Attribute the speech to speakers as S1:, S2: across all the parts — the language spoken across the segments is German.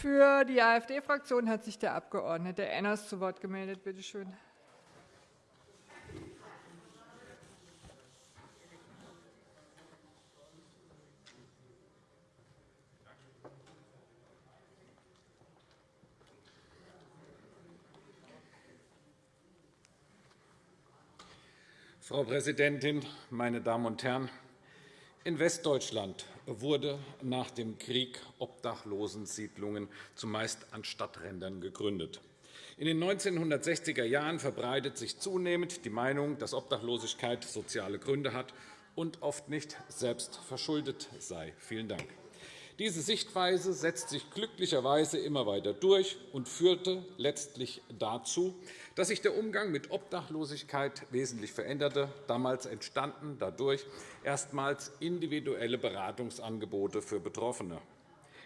S1: Für die AfD-Fraktion hat sich der Abg. Enners zu Wort gemeldet. Bitte schön.
S2: Frau Präsidentin, meine Damen und Herren! In Westdeutschland wurde nach dem Krieg Obdachlosensiedlungen zumeist an Stadträndern gegründet. In den 1960er Jahren verbreitet sich zunehmend die Meinung, dass Obdachlosigkeit soziale Gründe hat und oft nicht selbst verschuldet sei. Vielen Dank. Diese Sichtweise setzt sich glücklicherweise immer weiter durch und führte letztlich dazu, dass sich der Umgang mit Obdachlosigkeit wesentlich veränderte. Damals entstanden dadurch erstmals individuelle Beratungsangebote für Betroffene.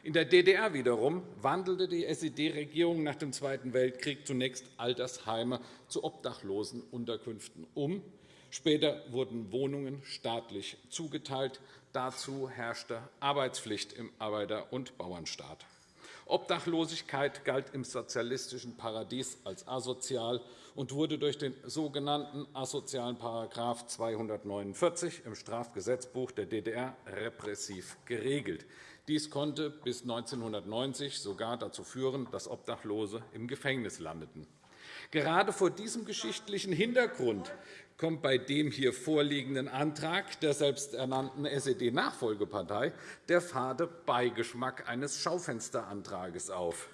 S2: In der DDR wiederum wandelte die SED-Regierung nach dem Zweiten Weltkrieg zunächst Altersheime zu Obdachlosenunterkünften um. Später wurden Wohnungen staatlich zugeteilt. Dazu herrschte Arbeitspflicht im Arbeiter- und Bauernstaat. Obdachlosigkeit galt im sozialistischen Paradies als asozial und wurde durch den sogenannten asozialen § 249 im Strafgesetzbuch der DDR repressiv geregelt. Dies konnte bis 1990 sogar dazu führen, dass Obdachlose im Gefängnis landeten. Gerade vor diesem geschichtlichen Hintergrund kommt bei dem hier vorliegenden Antrag der selbsternannten SED-Nachfolgepartei der fade Beigeschmack eines Schaufensterantrags auf.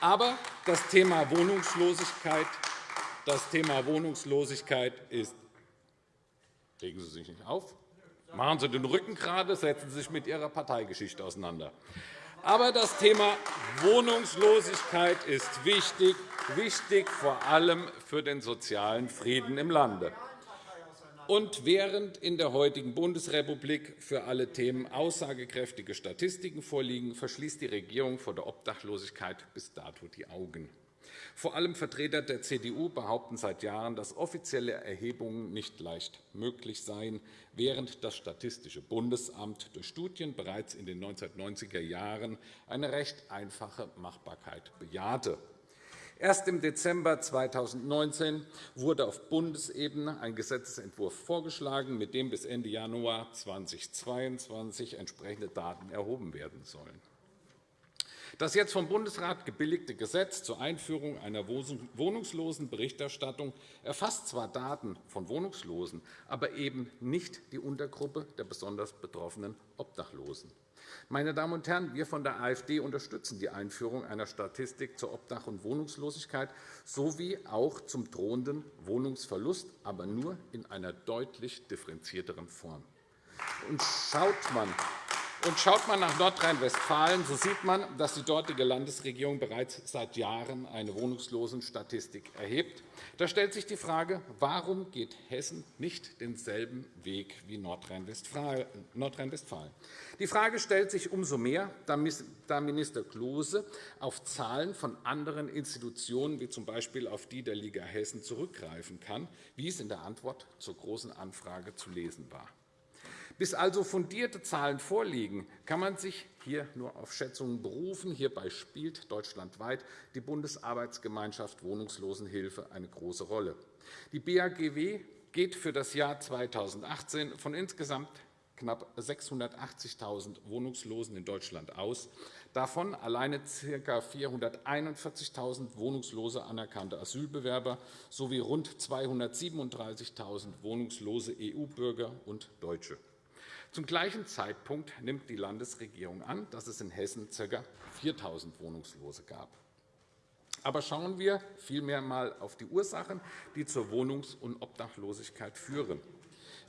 S2: Aber das Thema Wohnungslosigkeit, das Thema Wohnungslosigkeit ist Legen Sie sich nicht auf. Machen Sie den Rücken gerade, setzen Sie sich mit Ihrer Parteigeschichte auseinander. Aber das Thema Wohnungslosigkeit ist wichtig, wichtig vor allem für den sozialen Frieden im Lande. Und während in der heutigen Bundesrepublik für alle Themen aussagekräftige Statistiken vorliegen, verschließt die Regierung vor der Obdachlosigkeit bis dato die Augen. Vor allem Vertreter der CDU behaupten seit Jahren, dass offizielle Erhebungen nicht leicht möglich seien, während das Statistische Bundesamt durch Studien bereits in den 1990er Jahren eine recht einfache Machbarkeit bejahte. Erst im Dezember 2019 wurde auf Bundesebene ein Gesetzentwurf vorgeschlagen, mit dem bis Ende Januar 2022 entsprechende Daten erhoben werden sollen. Das jetzt vom Bundesrat gebilligte Gesetz zur Einführung einer Wohnungslosenberichterstattung erfasst zwar Daten von Wohnungslosen, aber eben nicht die Untergruppe der besonders betroffenen Obdachlosen. Meine Damen und Herren, wir von der AfD unterstützen die Einführung einer Statistik zur Obdach- und Wohnungslosigkeit sowie auch zum drohenden Wohnungsverlust, aber nur in einer deutlich differenzierteren Form. Und schaut man und schaut man nach Nordrhein-Westfalen, so sieht man, dass die dortige Landesregierung bereits seit Jahren eine Wohnungslosenstatistik erhebt. Da stellt sich die Frage, warum geht Hessen nicht denselben Weg wie Nordrhein-Westfalen? Die Frage stellt sich umso mehr, da Minister Klose auf Zahlen von anderen Institutionen, wie z. B. auf die der Liga Hessen, zurückgreifen kann, wie es in der Antwort zur Großen Anfrage zu lesen war. Bis also fundierte Zahlen vorliegen, kann man sich hier nur auf Schätzungen berufen. Hierbei spielt deutschlandweit die Bundesarbeitsgemeinschaft Wohnungslosenhilfe eine große Rolle. Die BAGW geht für das Jahr 2018 von insgesamt knapp 680.000 Wohnungslosen in Deutschland aus, davon alleine ca. 441.000 wohnungslose anerkannte Asylbewerber sowie rund 237.000 wohnungslose EU-Bürger und Deutsche. Zum gleichen Zeitpunkt nimmt die Landesregierung an, dass es in Hessen ca. 4.000 Wohnungslose gab. Aber schauen wir vielmehr einmal auf die Ursachen, die zur Wohnungs- und Obdachlosigkeit führen.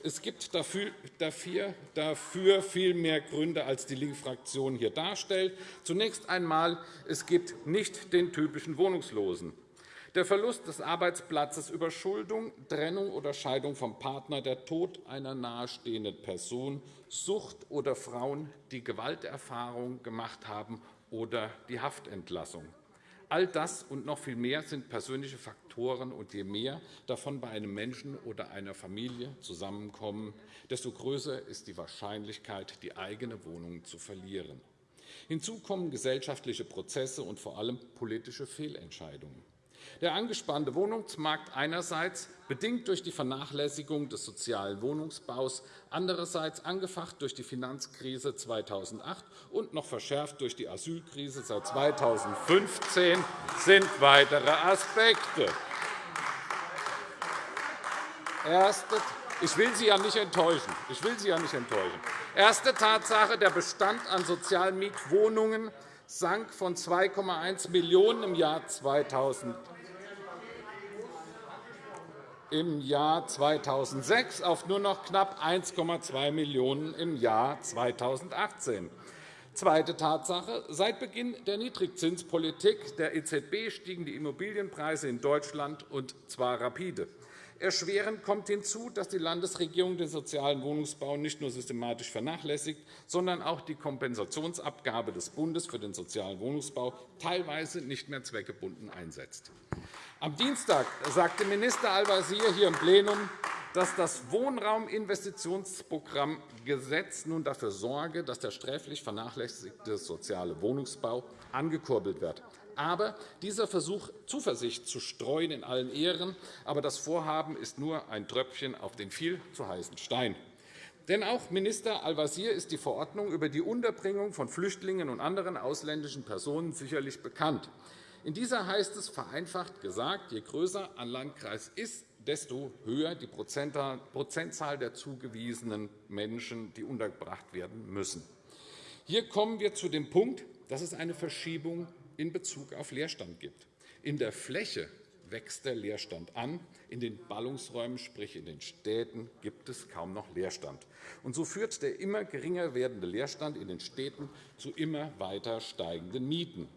S2: Es gibt dafür, viel mehr Gründe, als die Linke-Fraktion hier darstellt. Zunächst einmal, es gibt nicht den typischen Wohnungslosen. Der Verlust des Arbeitsplatzes, Überschuldung, Trennung oder Scheidung vom Partner, der Tod einer nahestehenden Person, Sucht oder Frauen, die Gewalterfahrung gemacht haben, oder die Haftentlassung. All das und noch viel mehr sind persönliche Faktoren, und je mehr davon bei einem Menschen oder einer Familie zusammenkommen, desto größer ist die Wahrscheinlichkeit, die eigene Wohnung zu verlieren. Hinzu kommen gesellschaftliche Prozesse und vor allem politische Fehlentscheidungen. Der angespannte Wohnungsmarkt einerseits, bedingt durch die Vernachlässigung des sozialen Wohnungsbaus, andererseits angefacht durch die Finanzkrise 2008 und noch verschärft durch die Asylkrise seit 2015, sind weitere Aspekte. Erste, ich will Sie ja nicht enttäuschen. Ich will Sie ja nicht enttäuschen. Erste Tatsache, der Bestand an sozialen Mietwohnungen sank von 2,1 Millionen im Jahr 2000 im Jahr 2006 auf nur noch knapp 1,2 Millionen € im Jahr 2018. Zweite Tatsache. Seit Beginn der Niedrigzinspolitik der EZB stiegen die Immobilienpreise in Deutschland, und zwar rapide. Erschwerend kommt hinzu, dass die Landesregierung den sozialen Wohnungsbau nicht nur systematisch vernachlässigt, sondern auch die Kompensationsabgabe des Bundes für den sozialen Wohnungsbau teilweise nicht mehr zweckgebunden einsetzt. Am Dienstag sagte Minister Al-Wazir hier im Plenum, dass das Wohnrauminvestitionsprogramm Gesetz nun dafür sorge, dass der sträflich vernachlässigte soziale Wohnungsbau angekurbelt wird. Aber dieser Versuch, Zuversicht zu streuen, in allen Ehren, aber das Vorhaben ist nur ein Tröpfchen auf den viel zu heißen Stein. Denn auch Minister Al-Wazir ist die Verordnung über die Unterbringung von Flüchtlingen und anderen ausländischen Personen sicherlich bekannt. In dieser heißt es vereinfacht gesagt, je größer ein Landkreis ist, desto höher die Prozentzahl der zugewiesenen Menschen, die untergebracht werden müssen. Hier kommen wir zu dem Punkt, dass es eine Verschiebung in Bezug auf Leerstand gibt. In der Fläche wächst der Leerstand an. In den Ballungsräumen, sprich in den Städten, gibt es kaum noch Leerstand. Und so führt der immer geringer werdende Leerstand in den Städten zu immer weiter steigenden Mieten.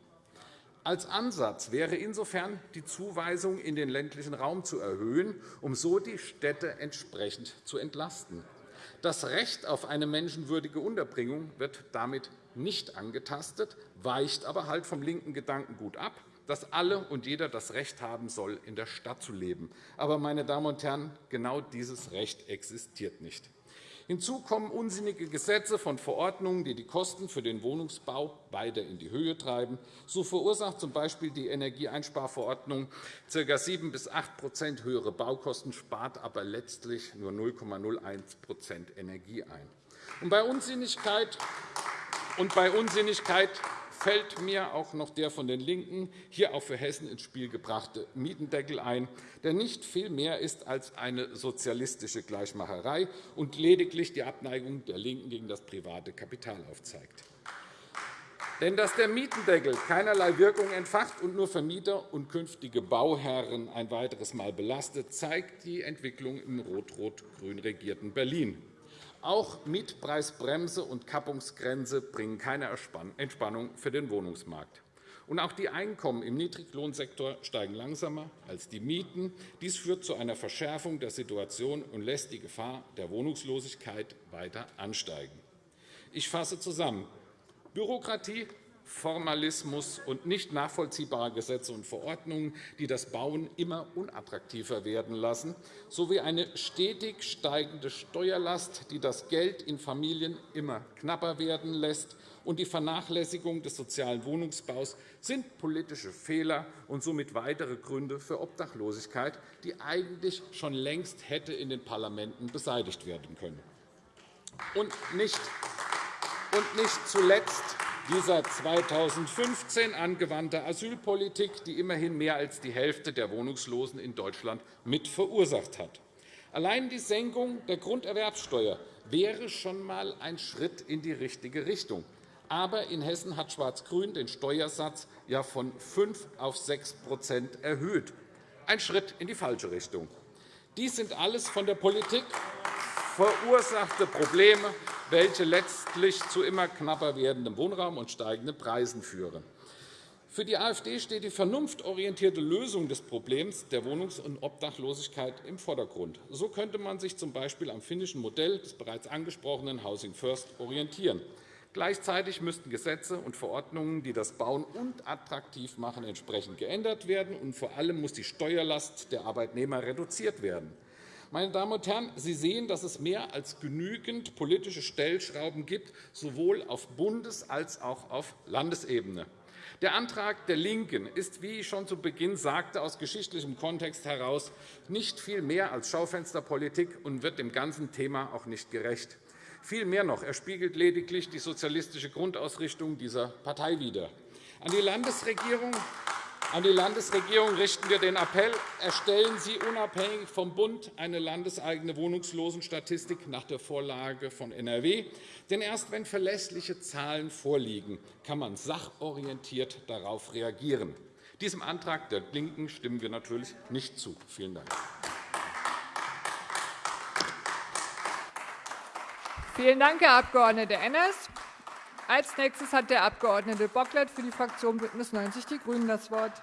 S2: Als Ansatz wäre insofern die Zuweisung in den ländlichen Raum zu erhöhen, um so die Städte entsprechend zu entlasten. Das Recht auf eine menschenwürdige Unterbringung wird damit nicht angetastet, weicht aber halt vom linken Gedankengut ab, dass alle und jeder das Recht haben soll, in der Stadt zu leben. Aber, meine Damen und Herren, genau dieses Recht existiert nicht. Hinzu kommen unsinnige Gesetze von Verordnungen, die die Kosten für den Wohnungsbau weiter in die Höhe treiben. So verursacht z.B. die Energieeinsparverordnung ca. 7 bis 8% höhere Baukosten, spart aber letztlich nur 0,01% Energie ein. Und bei Unsinnigkeit und bei Unsinnigkeit fällt mir auch noch der von den LINKEN hier auch für Hessen ins Spiel gebrachte Mietendeckel ein, der nicht viel mehr ist als eine sozialistische Gleichmacherei und lediglich die Abneigung der LINKEN gegen das private Kapital aufzeigt. Denn dass der Mietendeckel keinerlei Wirkung entfacht und nur Vermieter und künftige Bauherren ein weiteres Mal belastet, zeigt die Entwicklung im rot-rot-grün regierten Berlin. Auch Mietpreisbremse und Kappungsgrenze bringen keine Entspannung für den Wohnungsmarkt. Auch die Einkommen im Niedriglohnsektor steigen langsamer als die Mieten. Dies führt zu einer Verschärfung der Situation und lässt die Gefahr der Wohnungslosigkeit weiter ansteigen. Ich fasse zusammen. Bürokratie Formalismus und nicht nachvollziehbare Gesetze und Verordnungen, die das Bauen immer unattraktiver werden lassen, sowie eine stetig steigende Steuerlast, die das Geld in Familien immer knapper werden lässt, und die Vernachlässigung des sozialen Wohnungsbaus sind politische Fehler und somit weitere Gründe für Obdachlosigkeit, die eigentlich schon längst hätte in den Parlamenten beseitigt werden können. Und nicht, und nicht zuletzt dieser 2015 angewandte Asylpolitik, die immerhin mehr als die Hälfte der Wohnungslosen in Deutschland mit verursacht hat. Allein die Senkung der Grunderwerbsteuer wäre schon einmal ein Schritt in die richtige Richtung. Aber in Hessen hat Schwarz-Grün den Steuersatz ja von 5 auf 6% erhöht. Ein Schritt in die falsche Richtung. Dies sind alles von der Politik verursachte Probleme, welche letztlich zu immer knapper werdendem Wohnraum und steigenden Preisen führen. Für die AfD steht die vernunftorientierte Lösung des Problems der Wohnungs- und Obdachlosigkeit im Vordergrund. So könnte man sich z.B. am finnischen Modell des bereits angesprochenen Housing First orientieren. Gleichzeitig müssten Gesetze und Verordnungen, die das Bauen unattraktiv machen, entsprechend geändert werden, und vor allem muss die Steuerlast der Arbeitnehmer reduziert werden. Meine Damen und Herren, Sie sehen, dass es mehr als genügend politische Stellschrauben gibt, sowohl auf Bundes- als auch auf Landesebene. Der Antrag der LINKEN ist, wie ich schon zu Beginn sagte, aus geschichtlichem Kontext heraus nicht viel mehr als Schaufensterpolitik und wird dem ganzen Thema auch nicht gerecht. Viel mehr noch, er spiegelt lediglich die sozialistische Grundausrichtung dieser Partei wider. An die Landesregierung an die Landesregierung richten wir den Appell, erstellen Sie unabhängig vom Bund eine landeseigene Wohnungslosenstatistik nach der Vorlage von NRW. Denn erst wenn verlässliche Zahlen vorliegen, kann man sachorientiert darauf reagieren. Diesem Antrag der LINKEN stimmen wir natürlich nicht zu. Vielen Dank.
S1: Vielen Dank, Herr Abg. Enners. Als nächstes hat der Abg. Bocklet für die Fraktion BÜNDNIS 90 die GRÜNEN das Wort.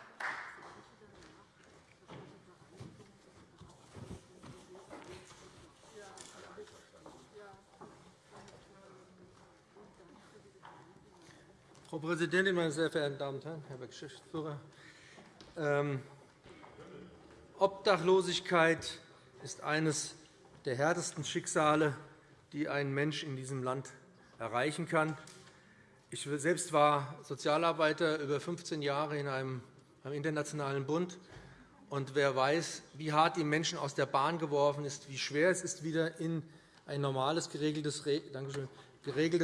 S3: Frau Präsidentin, meine sehr verehrten Damen und Herren, Herr Geschäftsführer! Ähm, Obdachlosigkeit ist eines der härtesten Schicksale, die ein Mensch in diesem Land erreichen kann. Ich selbst war Sozialarbeiter über 15 Jahre in einem internationalen Bund. Und wer weiß, wie hart die Menschen aus der Bahn geworfen ist, wie schwer es ist, wieder in ein normales, geregeltes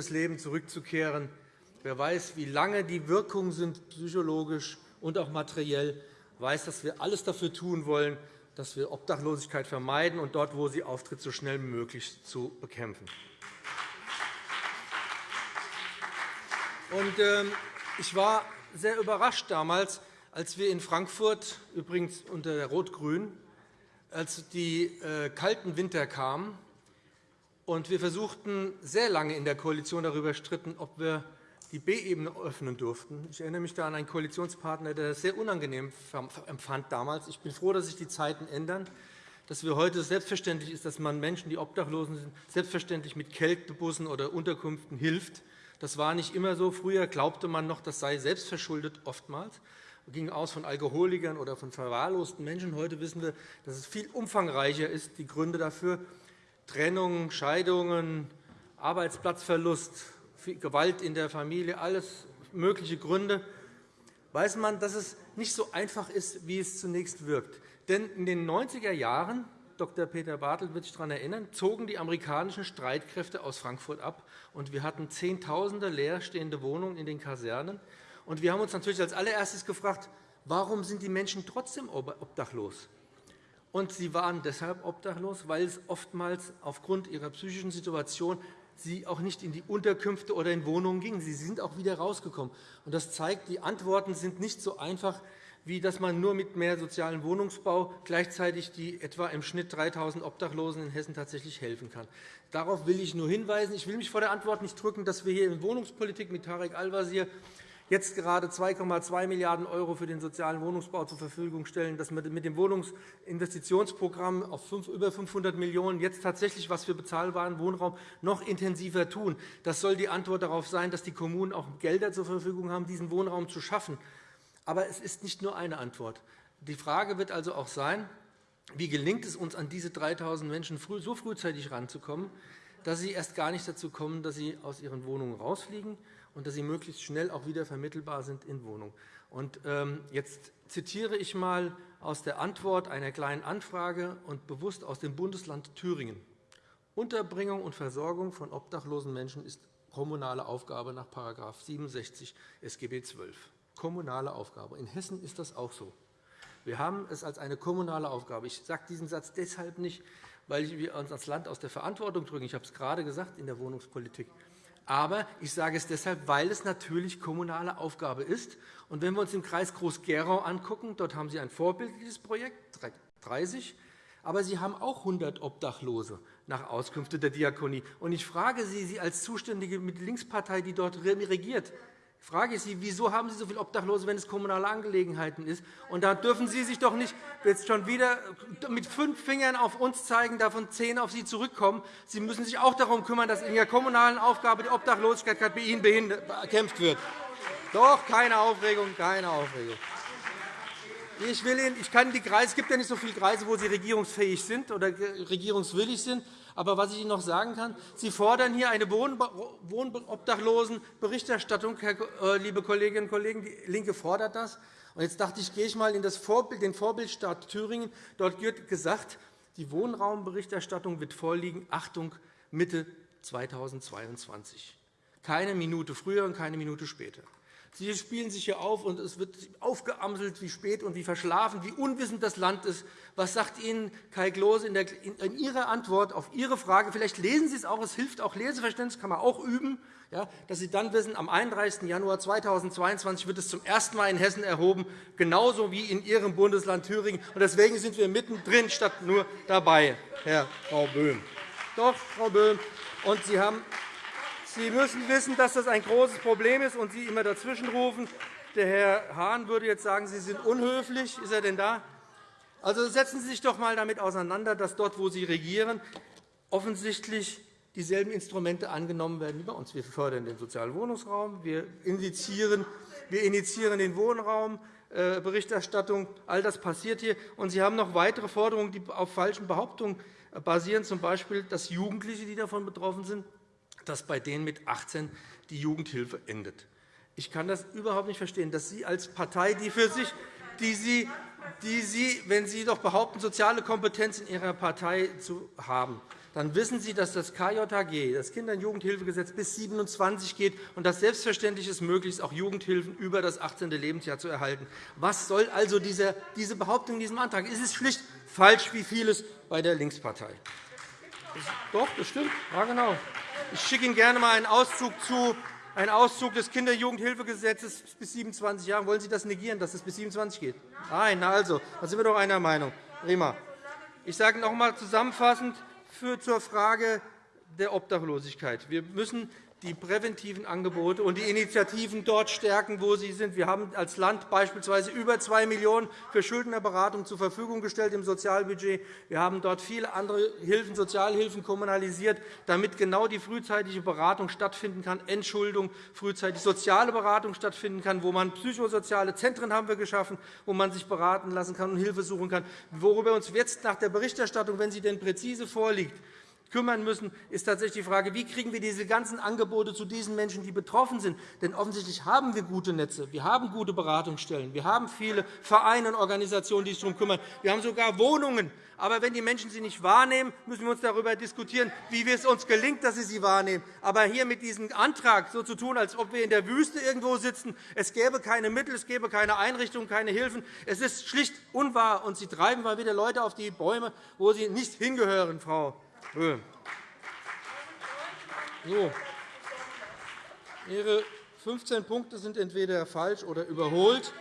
S3: Leben zurückzukehren, Wer weiß, wie lange die Wirkungen sind, psychologisch und auch materiell, weiß, dass wir alles dafür tun wollen, dass wir Obdachlosigkeit vermeiden und dort, wo sie auftritt, so schnell wie möglich zu bekämpfen. Ähm, ich war sehr überrascht damals, als wir in Frankfurt, übrigens unter der Rot-Grün, als die äh, kalten Winter kamen und wir versuchten sehr lange in der Koalition darüber stritten, ob wir die B-Ebene öffnen durften. Ich erinnere mich da an einen Koalitionspartner, der das sehr unangenehm empfand damals. Ich bin froh, dass sich die Zeiten ändern, dass wir heute selbstverständlich ist, dass man Menschen, die obdachlosen sind, selbstverständlich mit Kältebussen oder Unterkünften hilft. Das war nicht immer so. Früher glaubte man noch, das sei selbstverschuldet oftmals ging aus von Alkoholikern oder von verwahrlosten Menschen. Heute wissen wir, dass es viel umfangreicher ist, die Gründe dafür Trennungen, Scheidungen, Arbeitsplatzverlust, Gewalt in der Familie, alles mögliche Gründe, weiß man, dass es nicht so einfach ist, wie es zunächst wirkt. Denn in den 90er Jahren, Dr. Peter Bartelt wird sich daran erinnern, zogen die amerikanischen Streitkräfte aus Frankfurt ab, und wir hatten Zehntausende leerstehende Wohnungen in den Kasernen. Und wir haben uns natürlich als allererstes gefragt, warum sind die Menschen trotzdem obdachlos? Und sie waren deshalb obdachlos, weil es oftmals aufgrund ihrer psychischen Situation sie auch nicht in die Unterkünfte oder in Wohnungen gingen. Sie sind auch wieder rausgekommen. Das zeigt, die Antworten sind nicht so einfach, wie dass man nur mit mehr sozialen Wohnungsbau gleichzeitig die etwa im Schnitt 3.000 Obdachlosen in Hessen tatsächlich helfen kann. Darauf will ich nur hinweisen. Ich will mich vor der Antwort nicht drücken, dass wir hier in Wohnungspolitik mit Tarek Al-Wazir jetzt gerade 2,2 Milliarden € für den sozialen Wohnungsbau zur Verfügung stellen, dass wir mit dem Wohnungsinvestitionsprogramm auf über 500 Millionen € jetzt tatsächlich was für bezahlbaren Wohnraum noch intensiver tun. Das soll die Antwort darauf sein, dass die Kommunen auch Gelder zur Verfügung haben, diesen Wohnraum zu schaffen. Aber es ist nicht nur eine Antwort. Die Frage wird also auch sein, wie gelingt es uns, an diese 3.000 Menschen so frühzeitig heranzukommen, dass sie erst gar nicht dazu kommen, dass sie aus ihren Wohnungen rausfliegen, und dass sie möglichst schnell auch wieder vermittelbar sind in Wohnungen. Und, ähm, jetzt zitiere ich einmal aus der Antwort einer Kleinen Anfrage und bewusst aus dem Bundesland Thüringen. Unterbringung und Versorgung von obdachlosen Menschen ist kommunale Aufgabe nach § 67 SGB XII. Kommunale Aufgabe. In Hessen ist das auch so. Wir haben es als eine kommunale Aufgabe. Ich sage diesen Satz deshalb nicht, weil wir uns als Land aus der Verantwortung drücken. Ich habe es gerade gesagt in der Wohnungspolitik. Aber ich sage es deshalb, weil es natürlich kommunale Aufgabe ist. Und wenn wir uns im Kreis Groß-Gerau angucken, dort haben Sie ein vorbildliches Projekt, 30, aber Sie haben auch 100 Obdachlose nach Auskünften der Diakonie. Und ich frage Sie, Sie als Zuständige mit Linkspartei, die dort regiert, frage ich Sie, wieso haben Sie so viele Obdachlose, wenn es kommunale Angelegenheiten ist? Und da dürfen Sie sich doch nicht jetzt schon wieder mit fünf Fingern auf uns zeigen, davon zehn auf Sie zurückkommen. Sie müssen sich auch darum kümmern, dass in Ihrer kommunalen Aufgabe die Obdachlosigkeit bei Ihnen bekämpft wird. Doch, keine Aufregung, keine Aufregung. Ich, will Ihnen, ich kann die Kreise, es gibt ja nicht so viele Kreise, wo Sie regierungsfähig sind oder regierungswillig sind. Aber was ich Ihnen noch sagen kann, Sie fordern hier eine Wohnobdachlosenberichterstattung, äh, liebe Kolleginnen und Kollegen. Die LINKE fordert das. Und jetzt dachte ich, gehe ich mal in das Vorbild, den Vorbildstaat Thüringen. Dort wird gesagt, die Wohnraumberichterstattung wird vorliegen, Achtung, Mitte 2022. Keine Minute früher und keine Minute später. Sie spielen sich hier auf, und es wird aufgeamselt, wie spät und wie verschlafen, wie unwissend das Land ist. Was sagt Ihnen Kai Klose in, in Ihrer Antwort auf Ihre Frage? Vielleicht lesen Sie es auch, es hilft auch Leseverständnis, kann man auch üben, ja, dass Sie dann wissen, am 31. Januar 2022 wird es zum ersten Mal in Hessen erhoben, genauso wie in Ihrem Bundesland Thüringen. Und deswegen sind wir mittendrin statt nur dabei, Herr Frau Böhm. Doch, Frau Böhm. Und Sie haben Sie müssen wissen, dass das ein großes Problem ist und Sie immer dazwischenrufen. Der Herr Hahn würde jetzt sagen, Sie sind unhöflich. Ist er denn da? Also setzen Sie sich doch einmal damit auseinander, dass dort, wo Sie regieren, offensichtlich dieselben Instrumente angenommen werden wie bei uns. Wir fördern den sozialen Wohnungsraum, wir initiieren, wir initiieren den Wohnraumberichterstattung. Äh, All das passiert hier. Und Sie haben noch weitere Forderungen, die auf falschen Behauptungen basieren, z. B., dass Jugendliche, die davon betroffen sind, dass bei denen mit 18 die Jugendhilfe endet. Ich kann das überhaupt nicht verstehen, dass Sie als Partei, die für sich, die Sie, die Sie, wenn Sie doch behaupten, soziale Kompetenz in Ihrer Partei zu haben, dann wissen Sie, dass das KJG, das Kinder- und Jugendhilfegesetz, bis 27 geht und dass selbstverständlich ist, möglichst auch Jugendhilfen über das 18. Lebensjahr zu erhalten. Was soll also diese Behauptung in diesem Antrag? Es ist schlicht falsch, wie vieles bei der Linkspartei. Doch, das stimmt. Ja, genau. Ich schicke Ihnen gerne einmal einen Auszug zu, einen Auszug des Kinder- und Jugendhilfegesetzes bis 27 Jahren. Wollen Sie das negieren, dass es bis 27 geht? Nein, na also, da sind wir doch einer Meinung. Prima. Ich sage noch einmal zusammenfassend zur Frage der Obdachlosigkeit. Wir müssen die präventiven Angebote und die Initiativen dort stärken, wo sie sind. Wir haben als Land beispielsweise über 2 Millionen € für Schuldnerberatung zur Verfügung gestellt im Sozialbudget. Wir haben dort viele andere Hilfen, Sozialhilfen kommunalisiert, damit genau die frühzeitige Beratung stattfinden kann, Entschuldung, frühzeitig soziale Beratung stattfinden kann, wo man psychosoziale Zentren haben wir geschaffen, wo man sich beraten lassen kann und Hilfe suchen kann. Worüber uns jetzt nach der Berichterstattung, wenn sie denn präzise vorliegt, kümmern müssen, ist tatsächlich die Frage, wie kriegen wir diese ganzen Angebote zu diesen Menschen, die betroffen sind. Denn offensichtlich haben wir gute Netze, wir haben gute Beratungsstellen, wir haben viele Vereine und Organisationen, die sich darum kümmern. Wir haben sogar Wohnungen. Aber wenn die Menschen sie nicht wahrnehmen, müssen wir uns darüber diskutieren, wie es uns gelingt, dass sie sie wahrnehmen. Aber hier mit diesem Antrag so zu tun, als ob wir in der Wüste irgendwo sitzen, es gäbe keine Mittel, es gäbe keine Einrichtungen, keine Hilfen, es ist schlicht unwahr. Und Sie treiben mal wieder Leute auf die Bäume, wo sie nicht hingehören, Frau. So. Ihre 15 Punkte sind entweder falsch oder überholt.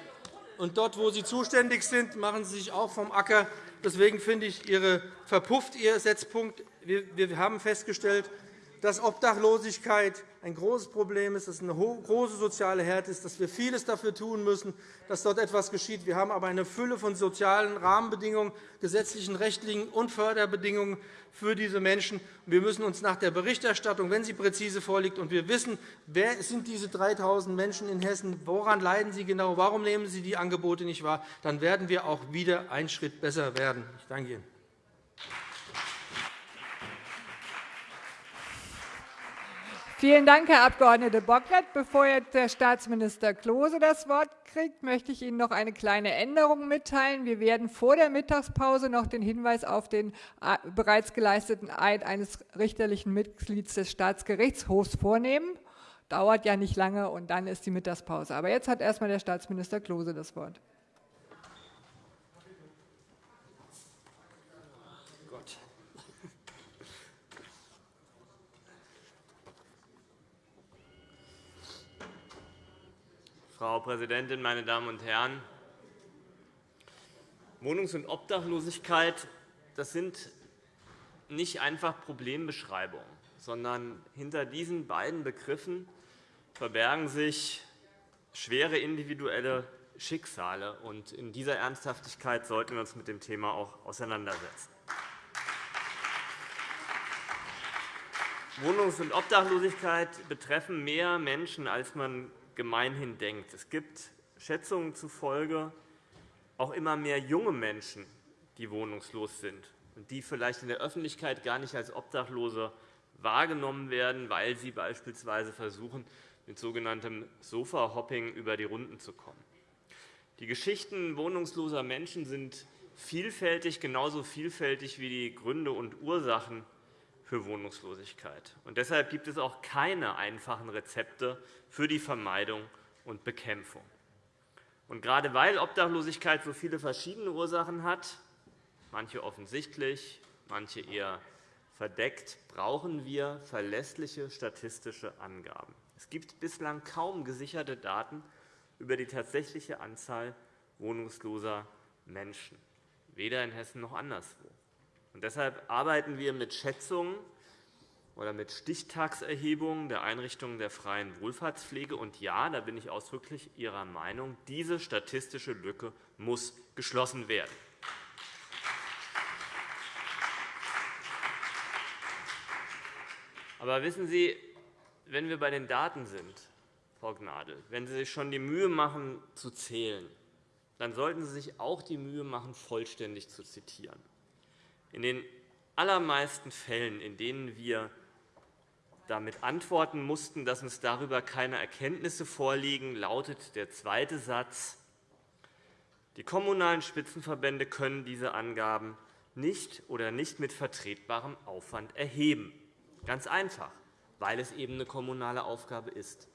S3: Und dort, wo Sie zuständig sind, machen Sie sich auch vom Acker. Deswegen finde ich, Ihre verpufft Ihr Setzpunkt. Wir haben festgestellt, dass Obdachlosigkeit ein großes Problem ist, dass es eine große soziale Härte ist, dass wir vieles dafür tun müssen, dass dort etwas geschieht. Wir haben aber eine Fülle von sozialen Rahmenbedingungen, gesetzlichen, rechtlichen und Förderbedingungen für diese Menschen. Wir müssen uns nach der Berichterstattung, wenn sie präzise vorliegt, und wir wissen, wer sind diese 3.000 Menschen in Hessen, woran leiden sie genau, warum nehmen sie die Angebote nicht wahr, dann werden wir auch wieder einen Schritt besser werden. Ich danke Ihnen.
S1: Vielen Dank, Herr Abg. Bocklet. Bevor jetzt der Staatsminister Klose das Wort kriegt, möchte ich Ihnen noch eine kleine Änderung mitteilen. Wir werden vor der Mittagspause noch den Hinweis auf den äh, bereits geleisteten Eid eines richterlichen Mitglieds des Staatsgerichtshofs vornehmen. Dauert ja nicht lange, und dann ist die Mittagspause. Aber jetzt hat erst einmal der Staatsminister Klose das Wort.
S4: Frau Präsidentin, meine Damen und Herren! Wohnungs- und Obdachlosigkeit das sind nicht einfach Problembeschreibungen, sondern hinter diesen beiden Begriffen verbergen sich schwere individuelle Schicksale. In dieser Ernsthaftigkeit sollten wir uns mit dem Thema auch auseinandersetzen. Wohnungs- und Obdachlosigkeit betreffen mehr Menschen, als man gemeinhin denkt. Es gibt Schätzungen zufolge auch immer mehr junge Menschen, die wohnungslos sind und die vielleicht in der Öffentlichkeit gar nicht als Obdachlose wahrgenommen werden, weil sie beispielsweise versuchen, mit sogenanntem Sofa-Hopping über die Runden zu kommen. Die Geschichten wohnungsloser Menschen sind vielfältig, genauso vielfältig wie die Gründe und Ursachen für Wohnungslosigkeit. Und deshalb gibt es auch keine einfachen Rezepte für die Vermeidung und Bekämpfung. Und gerade weil Obdachlosigkeit so viele verschiedene Ursachen hat, manche offensichtlich, manche eher verdeckt, brauchen wir verlässliche statistische Angaben. Es gibt bislang kaum gesicherte Daten über die tatsächliche Anzahl wohnungsloser Menschen, weder in Hessen noch anderswo. Und deshalb arbeiten wir mit Schätzungen oder mit Stichtagserhebungen der Einrichtungen der freien Wohlfahrtspflege. Und ja, da bin ich ausdrücklich Ihrer Meinung, diese statistische Lücke muss geschlossen werden. Aber wissen Sie, wenn wir bei den Daten sind, Frau Gnadl, wenn Sie sich schon die Mühe machen, zu zählen, dann sollten Sie sich auch die Mühe machen, vollständig zu zitieren. In den allermeisten Fällen, in denen wir damit antworten mussten, dass uns darüber keine Erkenntnisse vorliegen, lautet der zweite Satz, die kommunalen Spitzenverbände können diese Angaben nicht oder nicht mit vertretbarem Aufwand erheben. Ganz einfach, weil es eben eine kommunale Aufgabe ist.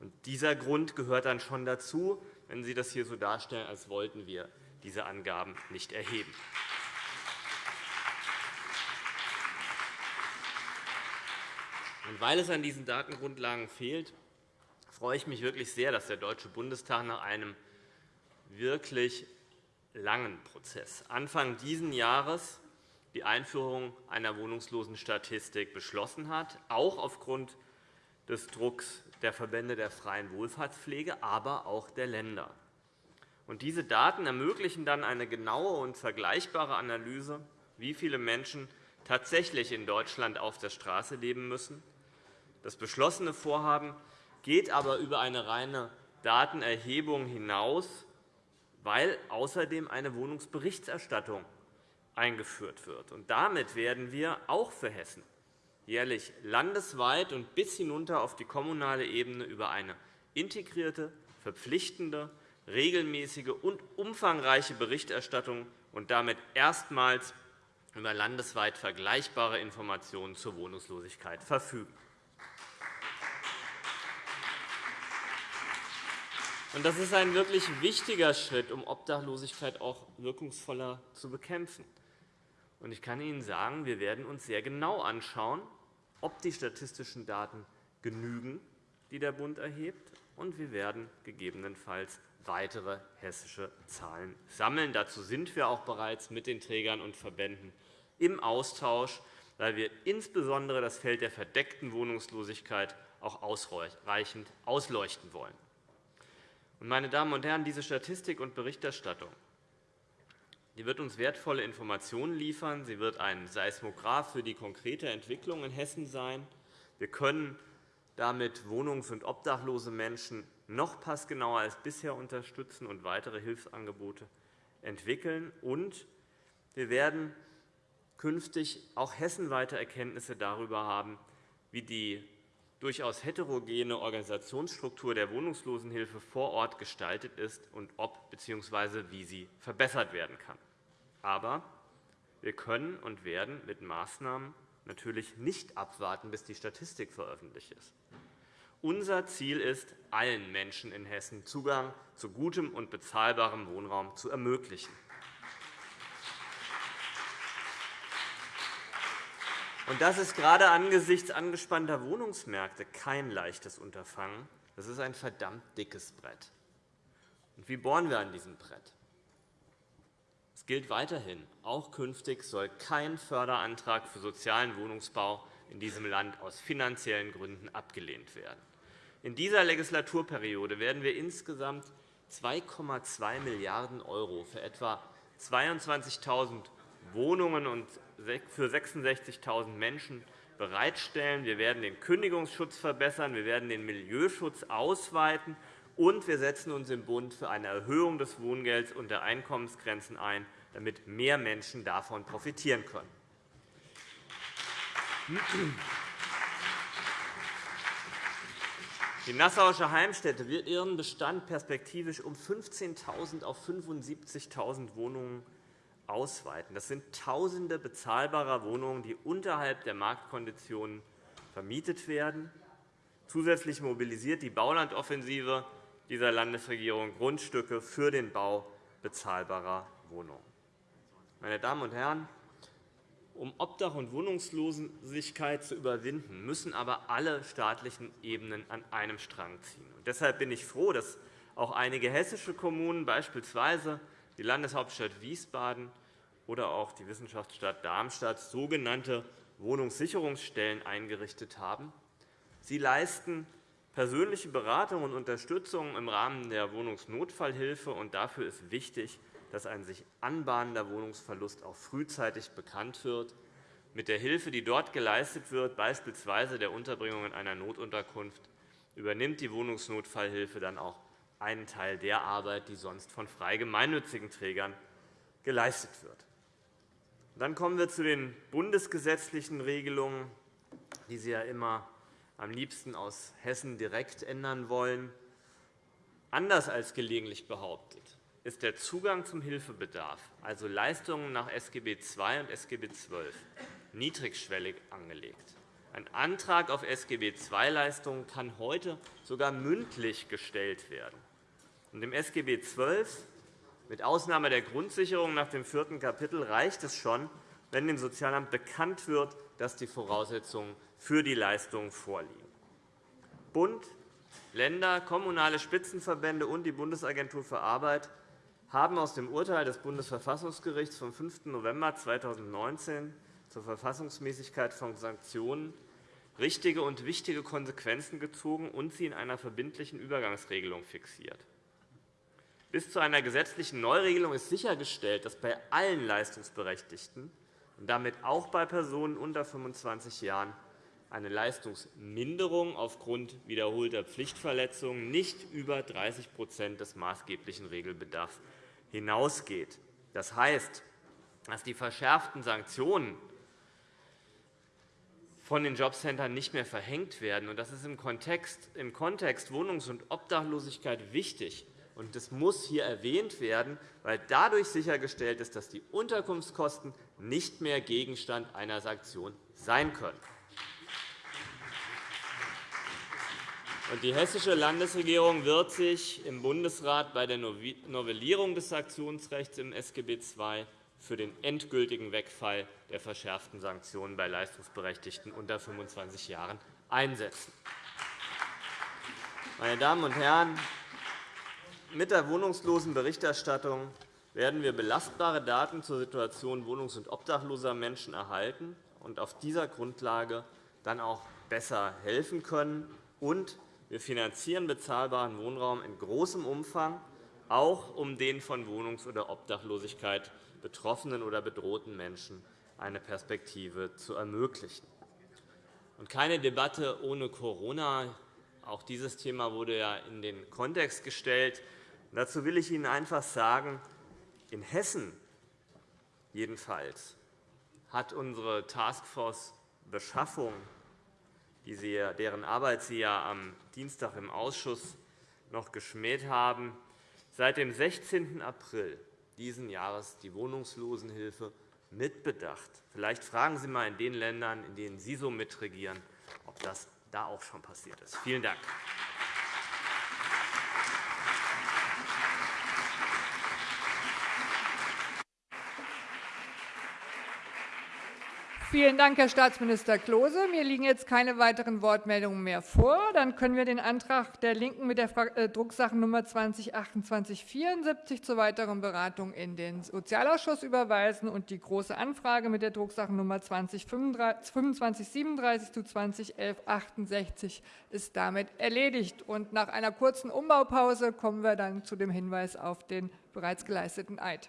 S4: Und dieser Grund gehört dann schon dazu, wenn Sie das hier so darstellen, als wollten wir diese Angaben nicht erheben. Und weil es an diesen Datengrundlagen fehlt, freue ich mich wirklich sehr, dass der Deutsche Bundestag nach einem wirklich langen Prozess Anfang dieses Jahres die Einführung einer Wohnungslosenstatistik beschlossen hat, auch aufgrund des Drucks der Verbände der freien Wohlfahrtspflege, aber auch der Länder. diese Daten ermöglichen dann eine genaue und vergleichbare Analyse, wie viele Menschen tatsächlich in Deutschland auf der Straße leben müssen. Das beschlossene Vorhaben geht aber über eine reine Datenerhebung hinaus, weil außerdem eine Wohnungsberichterstattung eingeführt wird. damit werden wir auch für Hessen jährlich landesweit und bis hinunter auf die kommunale Ebene über eine integrierte, verpflichtende, regelmäßige und umfangreiche Berichterstattung und damit erstmals über landesweit vergleichbare Informationen zur Wohnungslosigkeit verfügen. Das ist ein wirklich wichtiger Schritt, um Obdachlosigkeit auch wirkungsvoller zu bekämpfen. Ich kann Ihnen sagen, wir werden uns sehr genau anschauen, ob die statistischen Daten genügen, die der Bund erhebt, und wir werden gegebenenfalls weitere hessische Zahlen sammeln. Dazu sind wir auch bereits mit den Trägern und Verbänden im Austausch, weil wir insbesondere das Feld der verdeckten Wohnungslosigkeit auch ausreichend ausleuchten wollen. Meine Damen und Herren, diese Statistik und Berichterstattung die wird uns wertvolle Informationen liefern. Sie wird ein Seismograph für die konkrete Entwicklung in Hessen sein. Wir können damit wohnungs- und obdachlose Menschen noch passgenauer als bisher unterstützen und weitere Hilfsangebote entwickeln. Und wir werden künftig auch hessenweite Erkenntnisse darüber haben, wie die durchaus heterogene Organisationsstruktur der Wohnungslosenhilfe vor Ort gestaltet ist und ob bzw. wie sie verbessert werden kann. Aber wir können und werden mit Maßnahmen natürlich nicht abwarten, bis die Statistik veröffentlicht ist. Unser Ziel ist, allen Menschen in Hessen Zugang zu gutem und bezahlbarem Wohnraum zu ermöglichen. Das ist gerade angesichts angespannter Wohnungsmärkte kein leichtes Unterfangen. Das ist ein verdammt dickes Brett. Und wie bohren wir an diesem Brett? Es gilt weiterhin, auch künftig soll kein Förderantrag für sozialen Wohnungsbau in diesem Land aus finanziellen Gründen abgelehnt werden. In dieser Legislaturperiode werden wir insgesamt 2,2 Milliarden € für etwa 22.000 Wohnungen und für 66.000 Menschen bereitstellen. Wir werden den Kündigungsschutz verbessern. Wir werden den Milieuschutz ausweiten. Und wir setzen uns im Bund für eine Erhöhung des Wohngelds und der Einkommensgrenzen ein, damit mehr Menschen davon profitieren können. Die Nassauische Heimstätte wird ihren Bestand perspektivisch um 15.000 auf 75.000 Wohnungen ausweiten. Das sind Tausende bezahlbarer Wohnungen, die unterhalb der Marktkonditionen vermietet werden. Zusätzlich mobilisiert die Baulandoffensive dieser Landesregierung Grundstücke für den Bau bezahlbarer Wohnungen. Meine Damen und Herren, um Obdach- und Wohnungslosigkeit zu überwinden, müssen aber alle staatlichen Ebenen an einem Strang ziehen. deshalb bin ich froh, dass auch einige hessische Kommunen, beispielsweise die Landeshauptstadt Wiesbaden oder auch die Wissenschaftsstadt Darmstadt, sogenannte Wohnungssicherungsstellen eingerichtet haben. Sie leisten persönliche Beratung und Unterstützung im Rahmen der Wohnungsnotfallhilfe. und Dafür ist wichtig, dass ein sich anbahnender Wohnungsverlust auch frühzeitig bekannt wird. Mit der Hilfe, die dort geleistet wird, beispielsweise der Unterbringung in einer Notunterkunft, übernimmt die Wohnungsnotfallhilfe dann auch einen Teil der Arbeit, die sonst von frei gemeinnützigen Trägern geleistet wird. Dann kommen wir zu den bundesgesetzlichen Regelungen, die Sie ja immer am liebsten aus Hessen direkt ändern wollen. Anders als gelegentlich behauptet, ist der Zugang zum Hilfebedarf, also Leistungen nach SGB II und SGB XII, niedrigschwellig angelegt. Ein Antrag auf SGB II-Leistungen kann heute sogar mündlich gestellt werden. Im SGB XII, mit Ausnahme der Grundsicherung nach dem vierten Kapitel, reicht es schon, wenn dem Sozialamt bekannt wird, dass die Voraussetzungen für die Leistungen vorliegen. Bund, Länder, kommunale Spitzenverbände und die Bundesagentur für Arbeit haben aus dem Urteil des Bundesverfassungsgerichts vom 5. November 2019 zur Verfassungsmäßigkeit von Sanktionen richtige und wichtige Konsequenzen gezogen und sie in einer verbindlichen Übergangsregelung fixiert. Bis zu einer gesetzlichen Neuregelung ist sichergestellt, dass bei allen Leistungsberechtigten und damit auch bei Personen unter 25 Jahren eine Leistungsminderung aufgrund wiederholter Pflichtverletzungen nicht über 30% des maßgeblichen Regelbedarfs hinausgeht. Das heißt, dass die verschärften Sanktionen von den Jobcentern nicht mehr verhängt werden. Das ist im Kontext, im Kontext Wohnungs- und Obdachlosigkeit wichtig. Und das muss hier erwähnt werden, weil dadurch sichergestellt ist, dass die Unterkunftskosten nicht mehr Gegenstand einer Sanktion sein können. Die Hessische Landesregierung wird sich im Bundesrat bei der Novellierung des Sanktionsrechts im SGB II für den endgültigen Wegfall der verschärften Sanktionen bei Leistungsberechtigten unter 25 Jahren einsetzen. Meine Damen und Herren, mit der Wohnungslosenberichterstattung werden wir belastbare Daten zur Situation wohnungs- und obdachloser Menschen erhalten und auf dieser Grundlage dann auch besser helfen können und wir finanzieren bezahlbaren Wohnraum in großem Umfang, auch um den von Wohnungs- oder Obdachlosigkeit betroffenen oder bedrohten Menschen eine Perspektive zu ermöglichen. Und keine Debatte ohne Corona. Auch dieses Thema wurde ja in den Kontext gestellt. Dazu will ich Ihnen einfach sagen, in Hessen jedenfalls hat unsere Taskforce Beschaffung deren Arbeit Sie ja am Dienstag im Ausschuss noch geschmäht haben, seit dem 16. April dieses Jahres die Wohnungslosenhilfe mitbedacht. Vielleicht fragen Sie einmal in den Ländern, in denen Sie so mitregieren, ob das da auch schon passiert ist. Vielen Dank.
S1: Vielen Dank, Herr Staatsminister Klose. Mir liegen jetzt keine weiteren Wortmeldungen mehr vor. Dann können wir den Antrag der LINKEN mit der äh, Drucksachennummer 202874 zur weiteren Beratung in den Sozialausschuss überweisen und die Große Anfrage mit der Drucksachennummer 202537 zu 201168 ist damit erledigt. Und nach einer kurzen Umbaupause kommen wir dann zu dem Hinweis auf den bereits geleisteten Eid.